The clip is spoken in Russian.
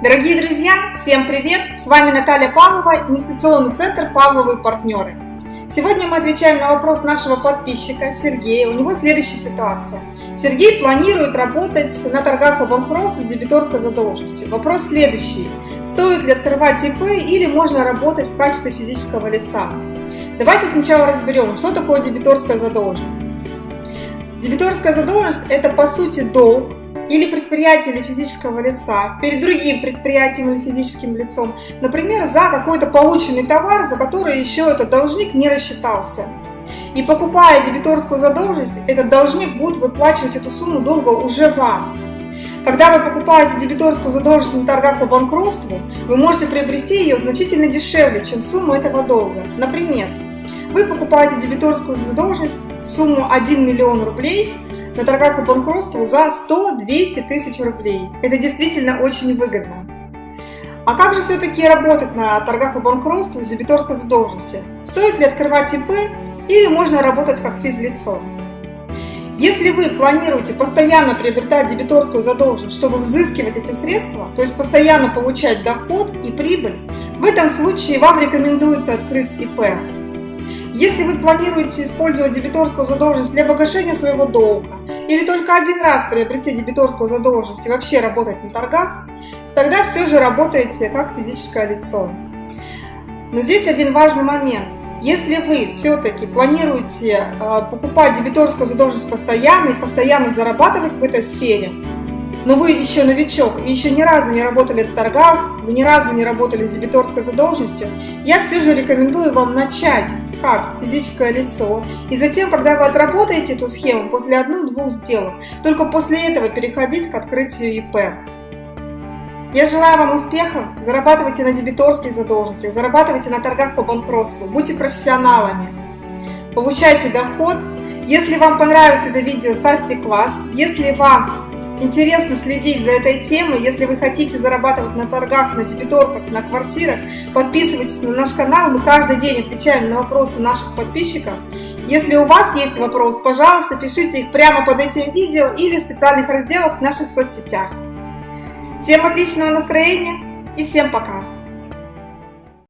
Дорогие друзья, всем привет! С вами Наталья Павлова, инвестиционный центр «Павловы партнеры». Сегодня мы отвечаем на вопрос нашего подписчика Сергея. У него следующая ситуация. Сергей планирует работать на торгах по банкротству с дебиторской задолженностью. Вопрос следующий. Стоит ли открывать ИП или можно работать в качестве физического лица? Давайте сначала разберем, что такое дебиторская задолженность. Дебиторская задолженность – это по сути долг, или предприятия или физического лица перед другим предприятием или физическим лицом, например, за какой-то полученный товар, за который еще этот должник не рассчитался. И покупая дебиторскую задолженность, этот должник будет выплачивать эту сумму долга уже вам. Когда вы покупаете дебиторскую задолженность на торгах по банкротству, вы можете приобрести ее значительно дешевле, чем сумма этого долга. Например, вы покупаете дебиторскую задолженность сумму 1 миллион рублей на торгах по банкротству за 100-200 тысяч рублей. Это действительно очень выгодно. А как же все-таки работать на торгах по банкротству с дебиторской задолженности? Стоит ли открывать ИП или можно работать как физлицо? Если вы планируете постоянно приобретать дебиторскую задолженность, чтобы взыскивать эти средства, то есть постоянно получать доход и прибыль, в этом случае вам рекомендуется открыть ИП. Если вы планируете использовать дебиторскую задолженность для погашения своего долга или только один раз приобрести дебиторскую задолженность и вообще работать на торгах, тогда все же работаете как физическое лицо. Но здесь один важный момент. Если вы все-таки планируете э, покупать дебиторскую задолженность постоянно и постоянно зарабатывать в этой сфере, но вы еще новичок и еще ни разу не работали на торгах, вы ни разу не работали с дебиторской задолженностью, я все же рекомендую вам начать как физическое лицо. И затем, когда вы отработаете эту схему после одной-двух сделок, только после этого переходить к открытию ИП. Я желаю вам успехов, зарабатывайте на дебиторских задолженностях, зарабатывайте на торгах по банкротству, будьте профессионалами, получайте доход. Если вам понравилось это видео, ставьте класс. Если вам интересно следить за этой темой, если вы хотите зарабатывать на торгах, на дебиторках, на квартирах, подписывайтесь на наш канал, мы каждый день отвечаем на вопросы наших подписчиков. Если у вас есть вопрос, пожалуйста, пишите их прямо под этим видео или в специальных разделах в наших соцсетях. Всем отличного настроения и всем пока!